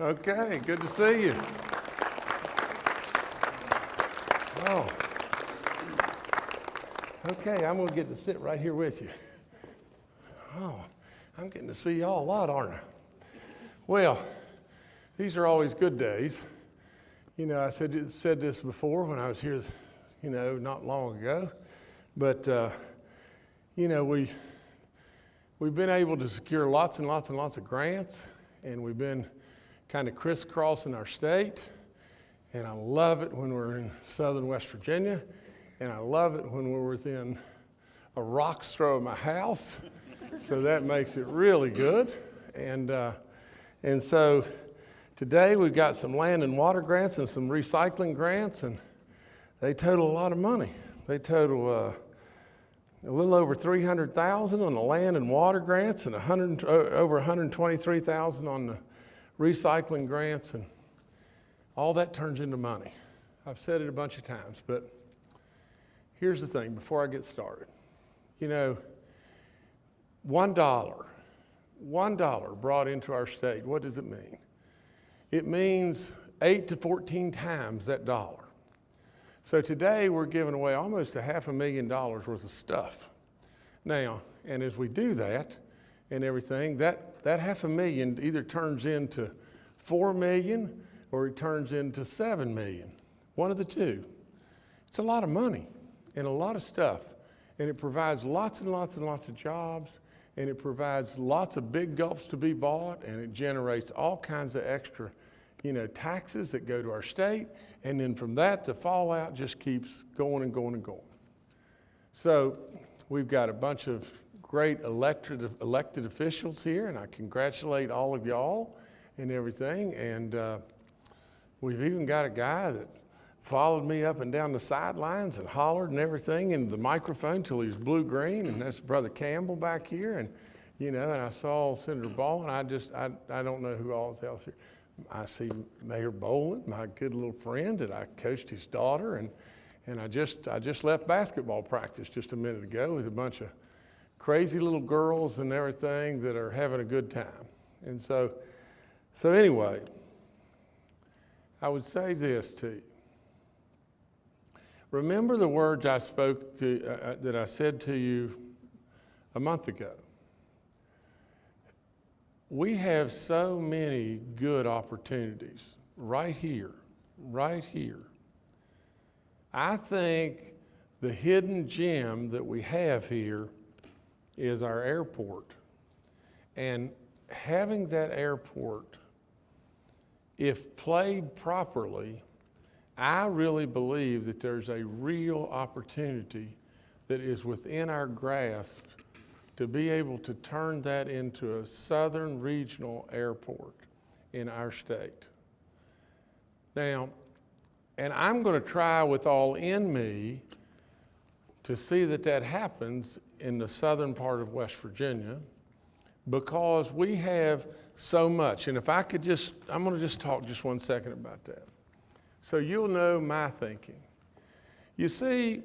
Okay, good to see you. Oh. Okay, I'm going to get to sit right here with you. Oh, I'm getting to see y'all a lot, aren't I? Well, these are always good days. You know, I said, said this before when I was here, you know, not long ago. But, uh, you know, we, we've been able to secure lots and lots and lots of grants, and we've been kind of crisscrossing our state. And I love it when we're in southern West Virginia, and I love it when we're within a rock's throw of my house. so that makes it really good. And, uh, and so today we've got some land and water grants and some recycling grants, and they total a lot of money. They total uh, a little over 300,000 on the land and water grants and 100, over 123,000 on the recycling grants and all that turns into money. I've said it a bunch of times, but here's the thing before I get started. You know, one dollar, one dollar brought into our state, what does it mean? It means eight to 14 times that dollar. So today we're giving away almost a half a million dollars worth of stuff. Now, and as we do that and everything, that, that half a million either turns into four million or it turns into seven million. One of the two. It's a lot of money and a lot of stuff. And it provides lots and lots and lots of jobs and it provides lots of big gulps to be bought and it generates all kinds of extra you know, taxes that go to our state, and then from that, the fallout just keeps going and going and going. So we've got a bunch of great elected, elected officials here, and I congratulate all of y'all and everything. And uh, we've even got a guy that followed me up and down the sidelines and hollered and everything into the microphone till he was blue-green, and that's Brother Campbell back here. And, you know, and I saw Senator Ball, and I just, I, I don't know who all is else here. I see Mayor Boland, my good little friend, and I coached his daughter, and, and I, just, I just left basketball practice just a minute ago with a bunch of crazy little girls and everything that are having a good time. And so, so anyway, I would say this to you. Remember the words I spoke to, uh, uh that I said to you a month ago we have so many good opportunities right here, right here. I think the hidden gem that we have here is our airport. And having that airport, if played properly, I really believe that there's a real opportunity that is within our grasp to be able to turn that into a southern regional airport in our state. Now, and I'm going to try with all in me to see that that happens in the southern part of West Virginia because we have so much. And if I could just, I'm going to just talk just one second about that. So you'll know my thinking. You see,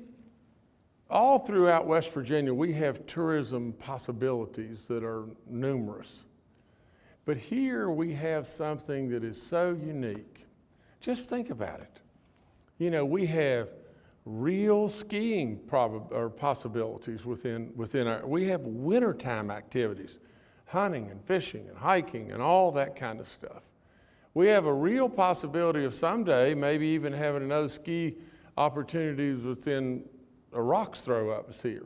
all throughout West Virginia, we have tourism possibilities that are numerous. But here we have something that is so unique. Just think about it. You know, we have real skiing or possibilities within, within our, we have wintertime activities, hunting and fishing and hiking and all that kind of stuff. We have a real possibility of someday maybe even having another ski opportunities within a rock's throw up here.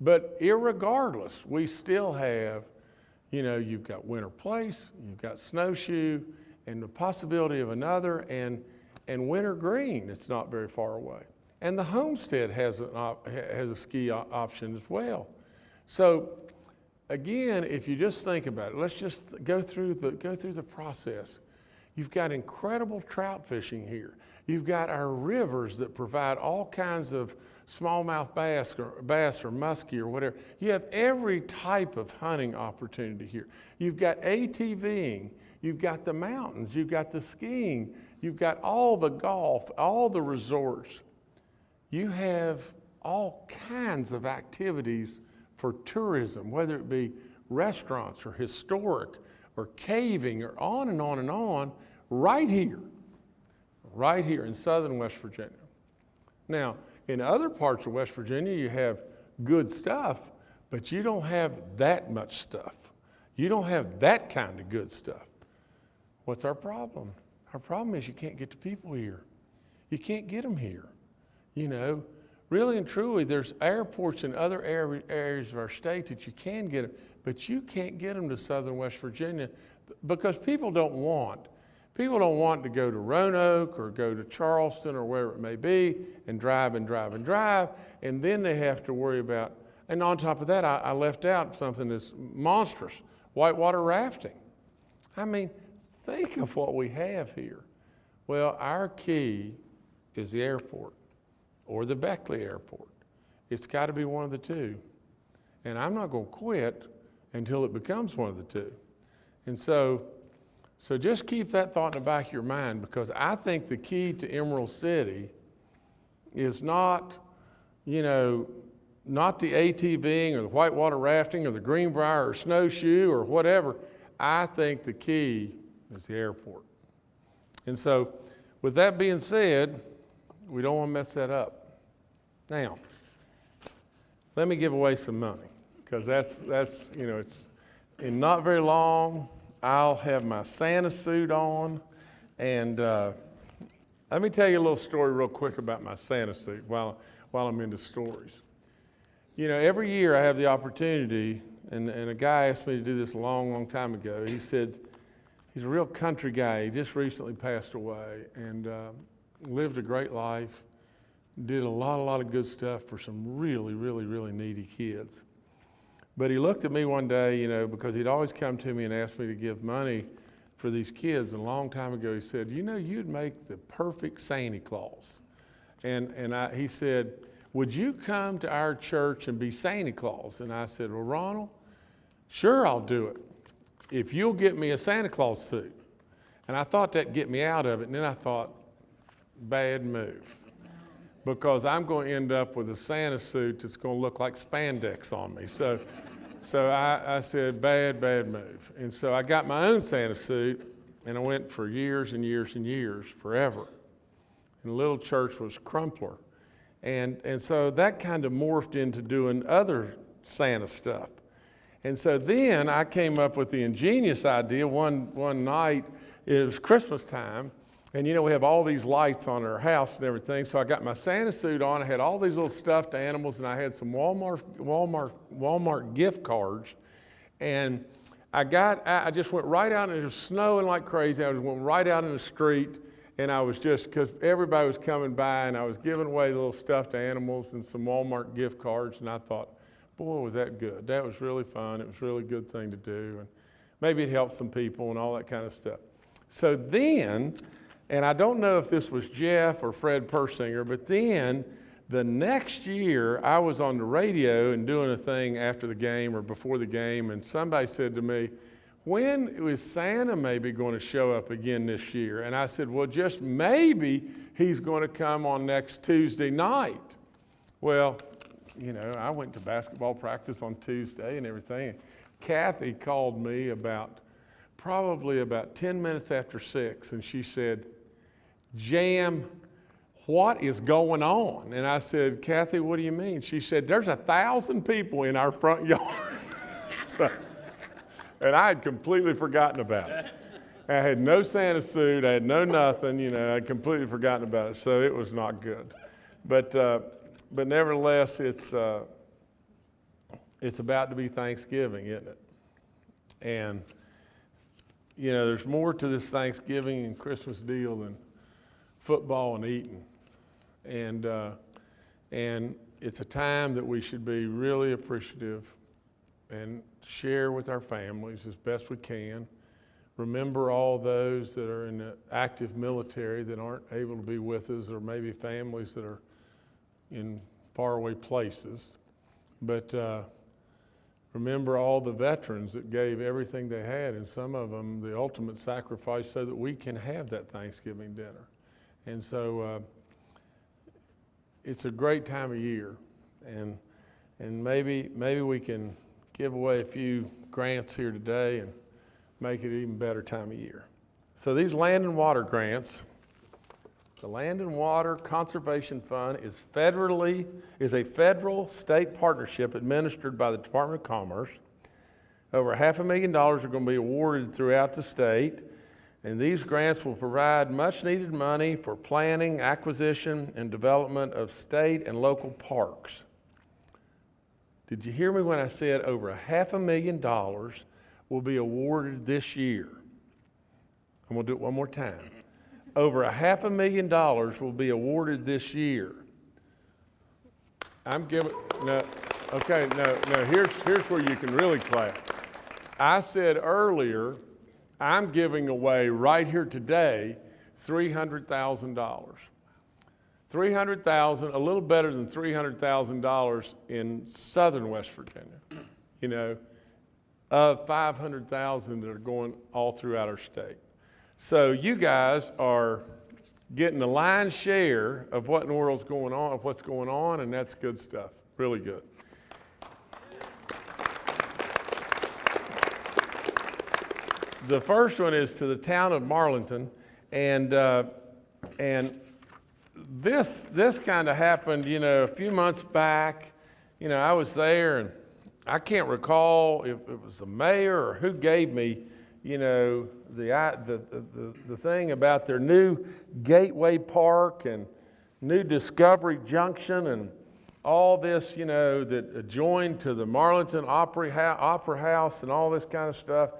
But irregardless, we still have, you know, you've got Winterplace, you've got Snowshoe, and the possibility of another, and, and Wintergreen, it's not very far away. And the Homestead has, op, has a ski option as well. So again, if you just think about it, let's just go through the, go through the process. You've got incredible trout fishing here. You've got our rivers that provide all kinds of smallmouth bass or, bass or muskie or whatever. You have every type of hunting opportunity here. You've got ATVing, you've got the mountains, you've got the skiing, you've got all the golf, all the resorts. You have all kinds of activities for tourism, whether it be restaurants or historic or caving or on and on and on right here, right here in southern West Virginia. Now, in other parts of West Virginia, you have good stuff, but you don't have that much stuff. You don't have that kind of good stuff. What's our problem? Our problem is you can't get the people here. You can't get them here. You know, really and truly, there's airports in other areas of our state that you can get them, but you can't get them to southern West Virginia because people don't want. People don't want to go to Roanoke or go to Charleston or wherever it may be and drive and drive and drive, and then they have to worry about. And on top of that, I, I left out something that's monstrous whitewater rafting. I mean, think of what we have here. Well, our key is the airport or the Beckley Airport. It's got to be one of the two. And I'm not going to quit until it becomes one of the two. And so, so just keep that thought in the back of your mind because I think the key to Emerald City is not, you know, not the ATVing or the whitewater rafting or the Greenbrier or snowshoe or whatever. I think the key is the airport. And so, with that being said, we don't want to mess that up. Now, let me give away some money because that's, that's, you know, it's in not very long, I'll have my Santa suit on. And uh, let me tell you a little story real quick about my Santa suit while, while I'm into stories. You know, every year I have the opportunity, and, and a guy asked me to do this a long, long time ago. He said, he's a real country guy. He just recently passed away and uh, lived a great life, did a lot, a lot of good stuff for some really, really, really needy kids. But he looked at me one day, you know, because he'd always come to me and asked me to give money for these kids. And a long time ago, he said, You know, you'd make the perfect Santa Claus. And, and I, he said, would you come to our church and be Santa Claus? And I said, Well, Ronald, sure, I'll do it if you'll get me a Santa Claus suit. And I thought that'd get me out of it. And then I thought, bad move. Because I'm going to end up with a Santa suit that's going to look like spandex on me. So, so I, I said, bad, bad move. And so I got my own Santa suit, and I went for years and years and years, forever. And the little church was Crumpler. And, and so that kind of morphed into doing other Santa stuff. And so then I came up with the ingenious idea one, one night, it was Christmas time, and you know, we have all these lights on our house and everything. So I got my Santa suit on, I had all these little stuffed animals, and I had some Walmart, Walmart, Walmart gift cards. And I got, I just went right out, and it was snowing like crazy. I just went right out in the street and I was just, because everybody was coming by and I was giving away little stuffed animals and some Walmart gift cards. And I thought, boy, was that good. That was really fun. It was really good thing to do. And maybe it helped some people and all that kind of stuff. So then, and I don't know if this was Jeff or Fred Persinger, but then the next year I was on the radio and doing a thing after the game or before the game, and somebody said to me, when is Santa maybe going to show up again this year? And I said, well, just maybe he's going to come on next Tuesday night. Well, you know, I went to basketball practice on Tuesday and everything. Kathy called me about probably about 10 minutes after six, and she said, Jim, what is going on? And I said, Kathy, what do you mean? She said, There's a thousand people in our front yard. so, and I had completely forgotten about it. I had no Santa suit, I had no nothing, you know, I'd completely forgotten about it, so it was not good. But, uh, but nevertheless, it's, uh, it's about to be Thanksgiving, isn't it? And, you know, there's more to this Thanksgiving and Christmas deal than football and eating. And, uh, and it's a time that we should be really appreciative and share with our families as best we can. Remember all those that are in the active military that aren't able to be with us, or maybe families that are in faraway places. But uh, remember all the veterans that gave everything they had, and some of them the ultimate sacrifice so that we can have that Thanksgiving dinner. And so uh, it's a great time of year, and and maybe maybe we can give away a few grants here today and make it an even better time of year. So these land and water grants, the Land and Water Conservation Fund is federally, is a federal state partnership administered by the Department of Commerce. Over half a million dollars are going to be awarded throughout the state. And these grants will provide much needed money for planning, acquisition, and development of state and local parks. Did you hear me when I said over a half a million dollars will be awarded this year? I'm to do it one more time. Over a half a million dollars will be awarded this year. I'm giving, no, okay, no, no, here's, here's where you can really clap. I said earlier, I'm giving away right here today $300,000. 300,000, a little better than $300,000 in southern West Virginia. You know, of 500,000 that are going all throughout our state. So you guys are getting the lion's share of what in the world's going on, of what's going on, and that's good stuff. Really good. The first one is to the town of Marlinton, and uh, and this this kind of happened, you know, a few months back. You know, I was there, and I can't recall if it was the mayor or who gave me, you know, the the the, the thing about their new Gateway Park and new Discovery Junction and all this, you know, that adjoined to the Marlinton Opera, Opera House and all this kind of stuff,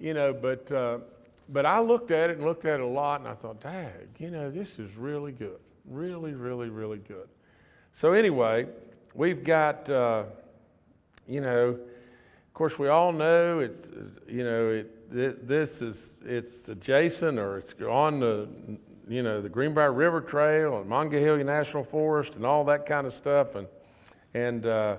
you know, but, uh, but I looked at it and looked at it a lot and I thought, dag, you know, this is really good. Really, really, really good. So anyway, we've got, uh, you know, of course, we all know it's, you know, it, thi- this is, it's adjacent or it's on the, you know, the Greenbrier River Trail and Monongahela National Forest and all that kind of stuff and, and, uh,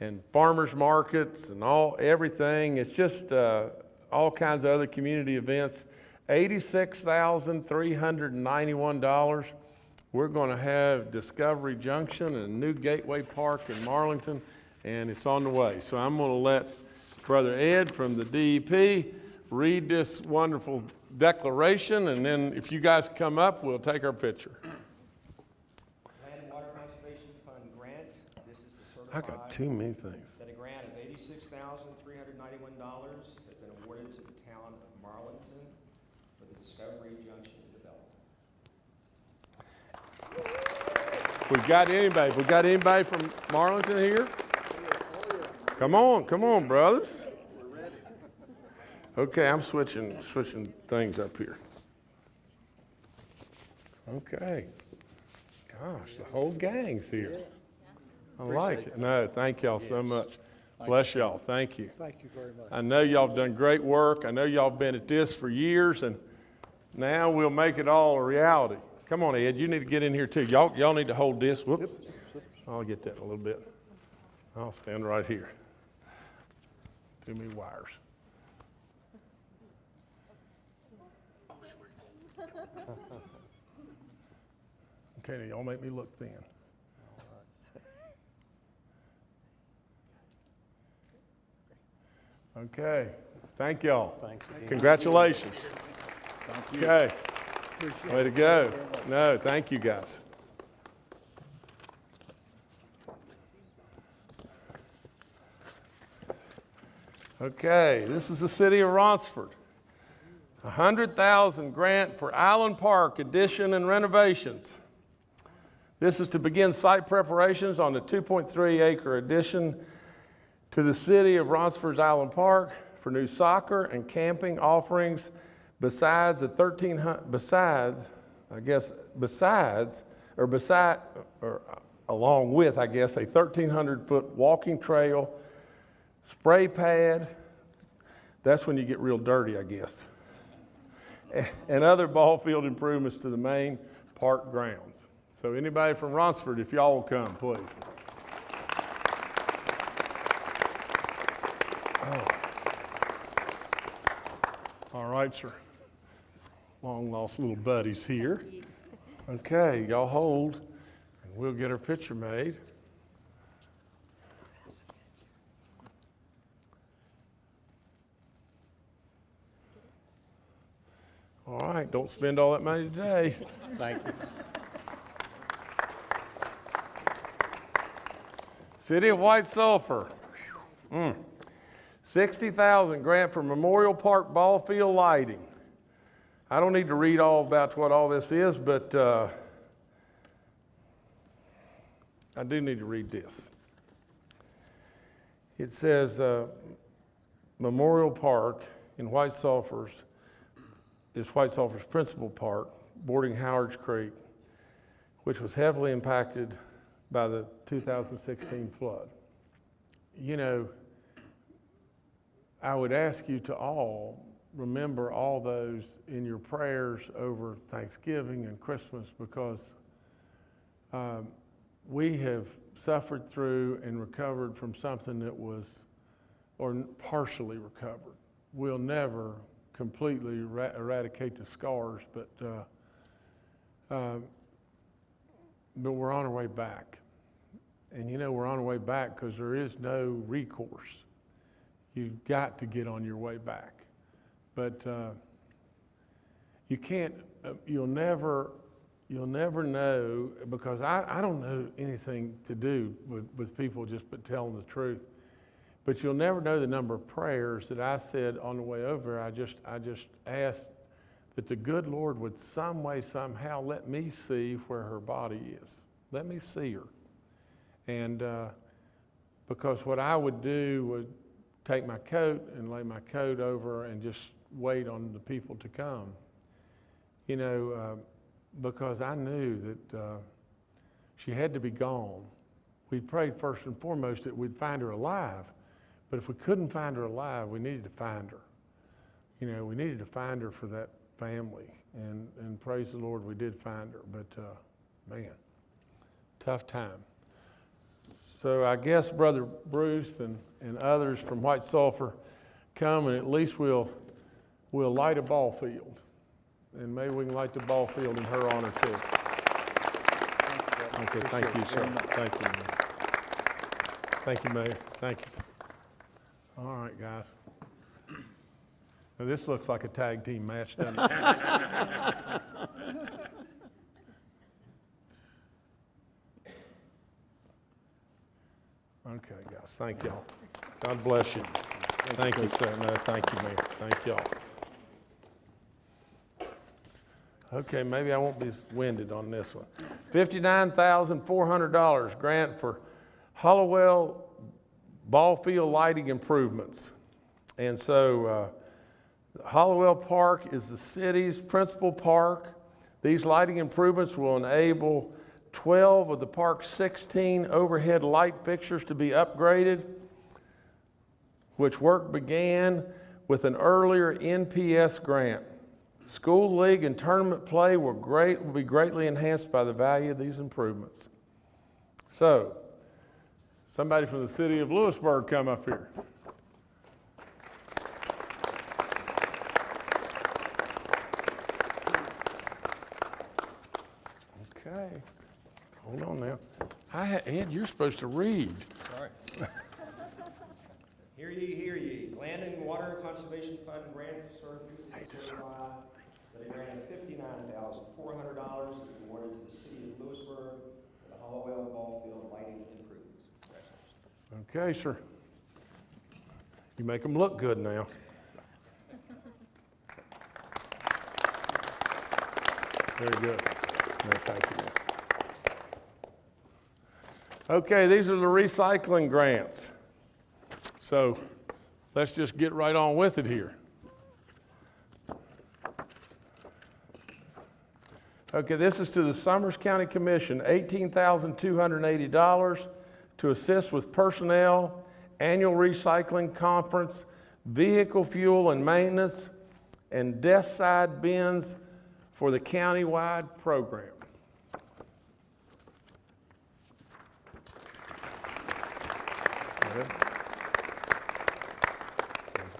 and farmers markets and all, everything. It's just, uh, all kinds of other community events. $86,391. We're going to have Discovery Junction and new Gateway Park in Marlinton, and it's on the way. So I'm going to let Brother Ed from the DEP read this wonderful declaration, and then if you guys come up, we'll take our picture. Land and Water Conservation Fund grant. This is to I got too many things. that a grant of eighty-six thousand, three hundred ninety-one dollars has been awarded to the town of Marlinton for the Discovery Junction development. We got anybody, we got anybody from Marlinton here? Come on, come on, brothers. Okay, I'm switching, switching things up here. Okay. Gosh, the whole gang's here. I like it. No, thank y'all so much. Bless y'all, thank you. Thank you very much. I know y'all have done great work. I know y'all have been at this for years, and now we'll make it all a reality. Come on, Ed, you need to get in here too. Y'all, y'all need to hold this. Whoops. I'll get that in a little bit. I'll stand right here. Too many wires. Okay, now y'all make me look thin. Okay, thank y'all. Thanks again. Congratulations. Thank you. Okay, Appreciate way to go. No, thank you, guys. Okay, this is the city of Ronceverte. A hundred thousand grant for Island Park addition and renovations. This is to begin site preparations on the 2.3 acre addition to the city of Ronceverte's Island Park for new soccer and camping offerings besides the 1300, besides, I guess, besides, or beside, or along with, I guess, a 1,300 foot walking trail, spray pad. That's when you get real dirty, I guess. And other ball field improvements to the main park grounds. So anybody from Ronceverte, if y'all will come, please. All right, sir. Long lost little buddies here. Okay, y'all hold, and we'll get our picture made. All right, don't spend all that money today. Thank you. City of White Sulphur. Mm. 60,000 grant for Memorial Park ball field lighting. I don't need to read all about what all this is, but uh, I do need to read this. It says uh, Memorial Park in White Sulphur's is White Sulphur's principal park, bordering Howard's Creek, which was heavily impacted by the 2016 flood. You know, I would ask you to all remember all those in your prayers over Thanksgiving and Christmas because um, we have suffered through and recovered from something that was, or partially recovered. We'll never completely era- eradicate the scars, but uh, uh, but we're on our way back. And you know, we're on our way back because there is no recourse. You've got to get on your way back. But uh, you can't, uh, you'll never, you'll never know because I, I don't know anything to do with, with people just but telling the truth. But you'll never know the number of prayers that I said on the way over. I just, I just asked that the good Lord would some way, somehow let me see where her body is. Let me see her. And uh, because what I would do would take my coat and lay my coat over and just wait on the people to come. You know, uh, because I knew that uh, she had to be gone. We prayed first and foremost that we'd find her alive. But if we couldn't find her alive, we needed to find her. You know, we needed to find her for that family. And, and praise the Lord, we did find her. But uh, man, tough time. So I guess Brother Bruce and, and others from White Sulphur come and at least we'll, we'll light a ball field. And maybe we can light the ball field in her honor too. Thank Okay, thank you, sir. Thank you, Mayor. Thank you, Mayor. Thank you. All right, guys. Now, this looks like a tag team match, doesn't it? Okay, guys, thank y'all. God bless you. Thank you, sir. No, thank you, Mayor. Thank y'all. Okay, maybe I won't be winded on this one. $59,400 grant for Hollowell ball field lighting improvements. And so uh, Hollowell Park is the city's principal park. These lighting improvements will enable 12 of the park's 16 overhead light fixtures to be upgraded, which work began with an earlier NPS grant. School league and tournament play will, great, will be greatly enhanced by the value of these improvements. So, somebody from the city of Lewisburg come up here. Okay. Hold on now. I had, Ed, you're supposed to read. Sorry. Hear ye, hear ye. Land and Water Conservation Fund grant to serve precinct certify that a grant of fifty-nine thousand four hundred dollars is awarded to the city of Lewisburg for the Hollowell Ball Field lighting improvements. Okay, sir. You make them look good now. Very good. No, thank you. Okay, these are the recycling grants. So let's just get right on with it here. Okay, this is to the Summers County Commission, $18,280 to assist with personnel, annual recycling conference, vehicle fuel and maintenance, and desk side bins for the countywide program.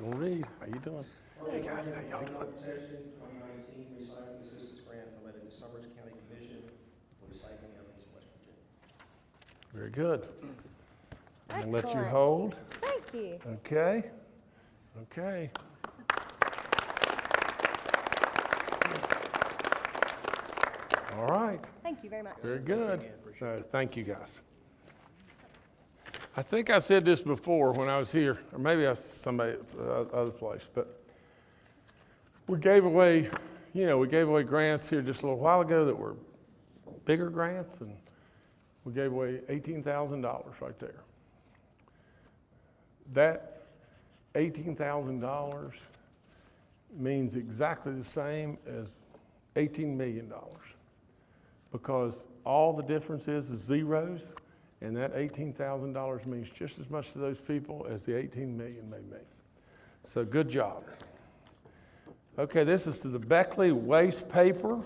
Gonna read. How you doing? Hey guys, how y'all doing? Very good. I'm gonna let you hold. Thank you. Okay. Okay. All right. Thank you very much. Very good. So, thank you guys. I think I said this before when I was here, or maybe I, somebody, other place, but we gave away, you know, we gave away grants here just a little while ago that were bigger grants, and we gave away eighteen thousand dollars right there. That eighteen thousand dollars means exactly the same as eighteen million dollars because all the difference is, is zeros, and that eighteen thousand dollars means just as much to those people as the eighteen million may mean. So good job. Okay, this is to the Beckley Waste Paper,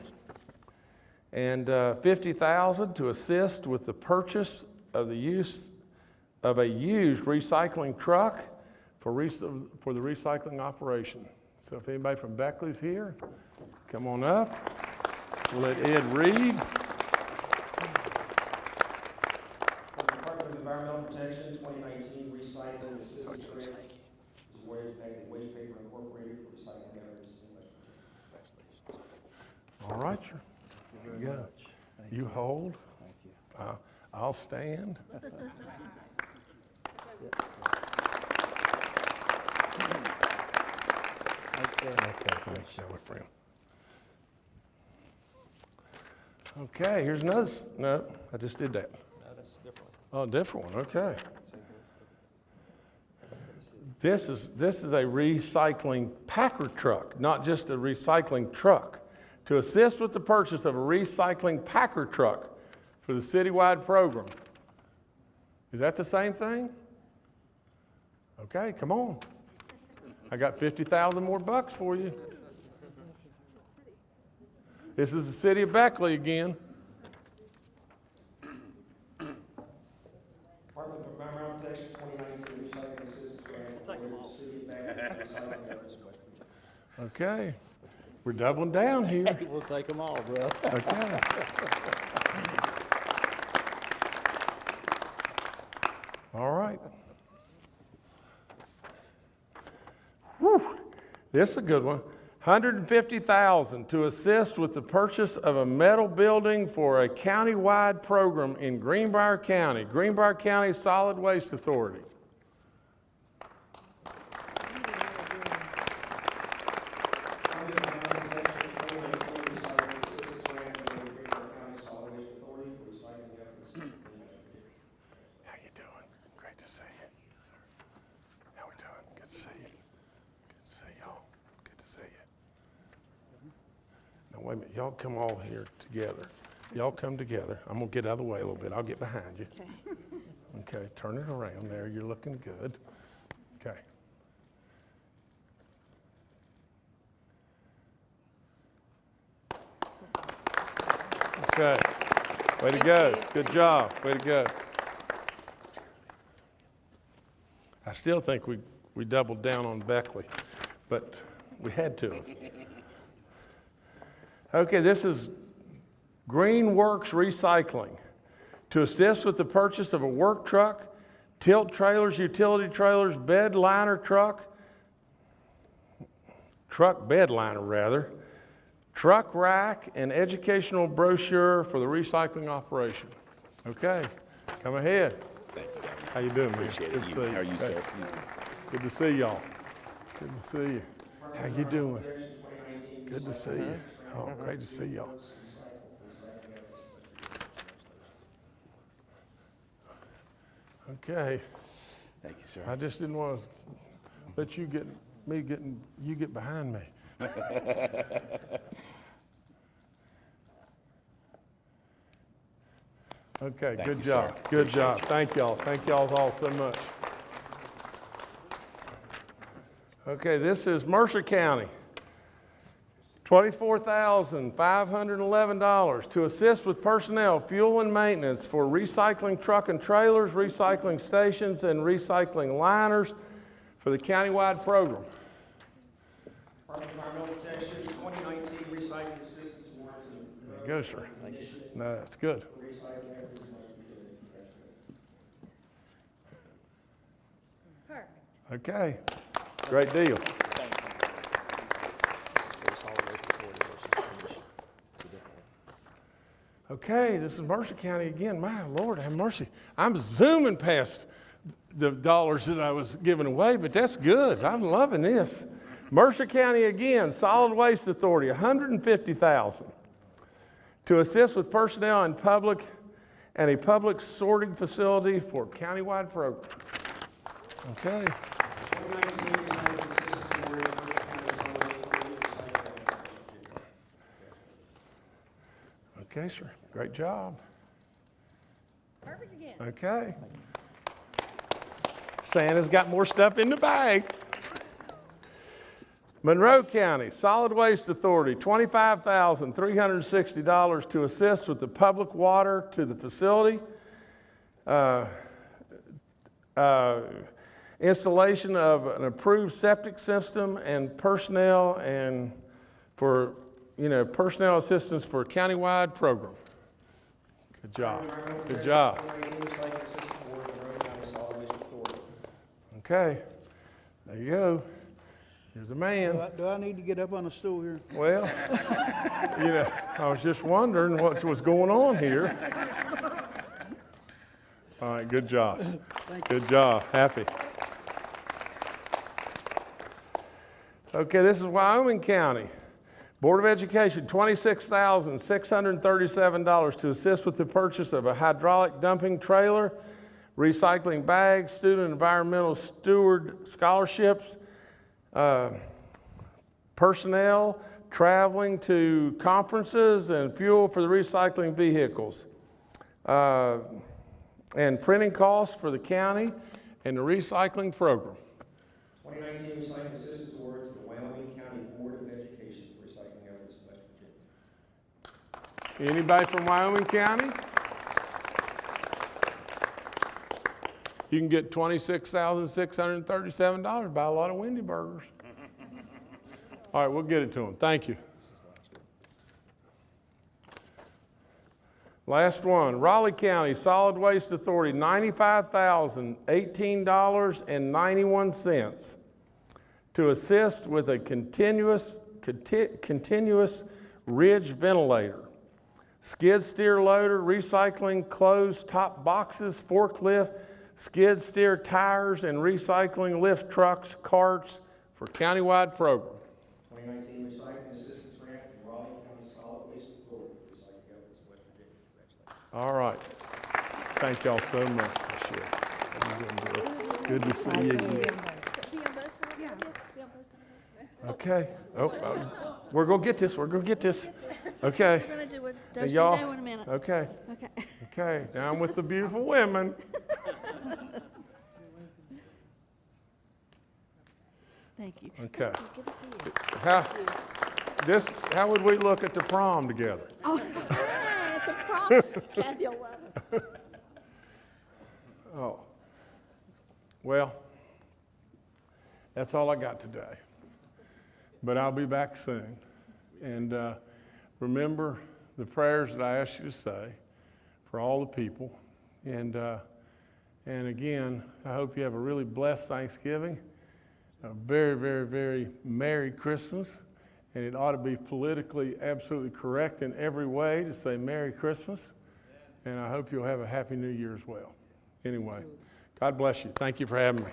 and uh, fifty thousand to assist with the purchase of the use of a used recycling truck for, rec- for the recycling operation. So if anybody from Beckley's here, come on up. We'll let Ed read. For the Department of Environmental Protection, 2019 Recycling Assistance Grant is awarded to Beckley Waste Paper Incorporated for recycling efforts in West Virginia. All right, sir. There you go. You hold. Thank you. Uh, I'll stand. Okay, here's another, no, I just did that. Oh, different one, okay. This is, this is a recycling packer truck, not just a recycling truck. To assist with the purchase of a recycling packer truck for the citywide program. Is that the same thing? Okay, come on. I got 50,000 more bucks for you. This is the city of Beckley again. Department of Environmental Protection, 2019 Recycling Assistance Grant awarded to City of Beckley for recycling efforts in West Virginia. Okay, we're doubling down here. We'll take them all, bro. Okay. All right. Whew, this is a good one. 150,000 to assist with the purchase of a metal building for a county-wide program in Greenbrier County, Greenbrier County Solid Waste Authority. Department of Environmental Protection, 2019 Recycling Assistance Grant awarded to Greenbrier County Solid Waste Authority for recycling efforts in West Virginia. How you doing? Great to see you. How we doing? Good to see you. Good to see y'all. Good to see you. Now, wait a minute. Y'all come all here together. Y'all come together. I'm gonna get out of the way a little bit. I'll get behind you. Okay, turn it around there. You're looking good. Okay. Okay. Way to Thank go. you. Good job. Way to go. I still think we, we doubled down on Beckley, but we had to have. Okay, this is Green Works Recycling to assist with the purchase of a work truck, tilt trailers, utility trailers, bed liner truck, truck bed liner rather, truck rack, and educational brochure for the recycling operation. Okay, come ahead. Thank you, Governor. How you doing, man? Appreciate Good it. to You- see How are you, Okay. sir? Good to see y'all. Good to see you. How you doing? Good to see you. Oh, great to see y'all. Okay, Thank you, sir. I just didn't want to let you get, me getting, you get behind me. Okay, Thank good you, job, sir. good job. Thank y'all, thank y'all all so much. Okay, this is Mercer County. $24,511 to assist with personnel, fuel and maintenance for recycling truck and trailers, recycling stations, and recycling liners for the countywide program. Department of Environmental Protection, 2019 Recycling Assistance Award to There you go, sir. No, that's good. recycling efforts in West Virginia. Perfect. Okay, great deal. Okay, this is Mercer County again. My Lord, have mercy. I'm zooming past the dollars that I was giving away, but that's good. I'm loving this. Mercer County again, Solid Waste Authority, 150,000 to assist with personnel in public and a public sorting facility for countywide program. Okay. Okay, sir. Great job. Perfect again. Okay. Santa's got more stuff in the bag. Monroe County Solid Waste Authority, $25,360 to assist with the public water to the facility. Uh, uh, installation of an approved septic system and personnel and for, you know, personnel assistance for a countywide program. Good job. Good job. 2019, we signed the assistance award to Monroe County Solid Waste Authority. Okay, there you go. Here's a Do man. I, do I need to get up on a stool here? Well, you know, I was just wondering what was going on here. All right, good job. Good job. Happy. Okay, this is Wyoming County. Board of Education, $26,637 to assist with the purchase of a hydraulic dumping trailer, recycling bags, student environmental steward scholarships, uh, personnel, traveling to conferences, and fuel for the recycling vehicles. Uh, and printing costs for the county and the recycling program. 2019, we signed the assistance award to the Wyoming County Board of Education for recycling efforts in West Virginia. Anybody from Wyoming County? You can get $26,637, buy a lot of Wendy burgers. All right, we'll get it to them. Thank you. Last one, Raleigh County Solid Waste Authority, $95,018.91 to assist with a continuous, conti- continuous ridge ventilator skid steer loader, recycling closed top boxes, forklift, skid steer tires, and recycling lift trucks, carts for countywide program. 2019 recycling assistance grant to Raleigh County Solid Waste Authority recycling efforts West Virginia. All right. Thank y'all so much. Good to see you again. Be on both sides? Yeah. Be on both sides? Okay. Oh, oh. We're gonna get this. We're gonna get this. Okay. We're gonna do a y'all- in a minute. Okay. Okay. Okay. Down with the beautiful women. Thank you. Okay. Good to see you. How, this, how would we look at the prom together? Oh, the prom, Kathy will love it. Oh. Well, that's all I got today. But I'll be back soon. And uh, remember the prayers that I asked you to say for all the people. And, uh, and again, I hope you have a really blessed Thanksgiving, a very, very, very Merry Christmas. And it ought to be politically absolutely correct in every way to say Merry Christmas. And I hope you'll have a Happy New Year as well. Anyway, God bless you. Thank you for having me.